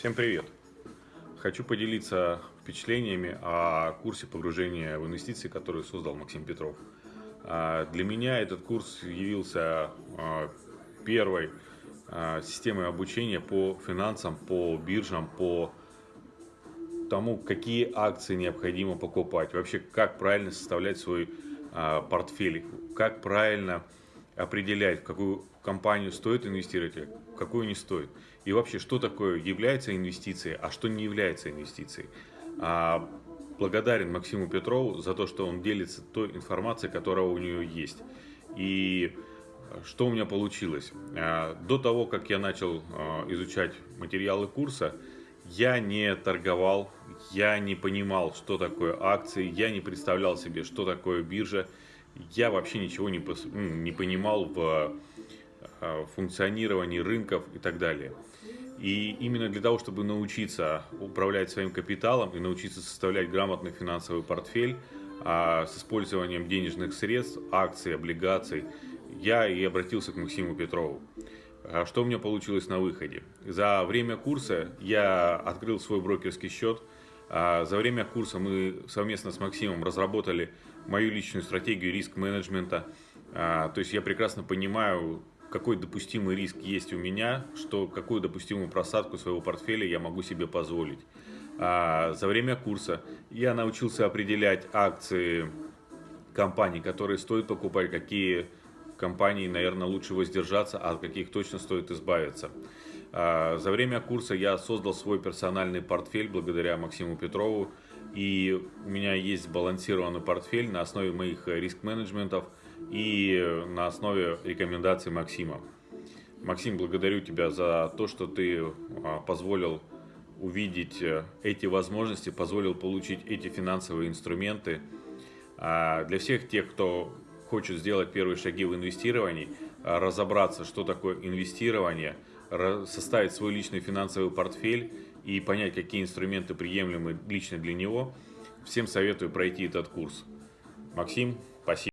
Всем привет! Хочу поделиться впечатлениями о курсе погружения в инвестиции, который создал Максим Петров. А, для меня этот курс явился а, первой а, системой обучения по финансам, по биржам, по тому, какие акции необходимо покупать, вообще как правильно составлять свой портфель, как правильно определять, в какую компанию стоит инвестировать, в какую не стоит. И вообще, что такое является инвестицией, а что не является инвестицией. А, благодарен Максиму Петрову за то, что он делится той информацией, которая у него есть. И что у меня получилось? А, до того, как я начал а, изучать материалы курса, я не торговал, я не понимал, что такое акции, я не представлял себе, что такое биржа, я вообще ничего не, ну, не понимал в а, функционировании рынков и так далее. И именно для того, чтобы научиться управлять своим капиталом и научиться составлять грамотный финансовый портфель а, с использованием денежных средств, акций, облигаций, я и обратился к Максиму Петрову. А что у меня получилось на выходе? За время курса я открыл свой брокерский счет. За время курса мы совместно с Максимом разработали мою личную стратегию риск-менеджмента. То есть я прекрасно понимаю, какой допустимый риск есть у меня, что какую допустимую просадку своего портфеля я могу себе позволить. А, за время курса я научился определять акции компаний, которые стоит покупать, какие компании, наверное, лучше воздержаться, а от каких точно стоит избавиться. А, за время курса я создал свой персональный портфель благодаря Максиму Петрову. И у меня есть сбалансированный портфель на основе моих риск-менеджментов – и на основе рекомендаций Максима. Максим, благодарю тебя за то, что ты а, позволил увидеть э, эти возможности, позволил получить эти финансовые инструменты. А, для всех тех, кто хочет сделать первые шаги в инвестировании, а, разобраться, что такое инвестирование, составить свой личный финансовый портфель и понять, какие инструменты приемлемы лично для него, всем советую пройти этот курс. Максим, спасибо.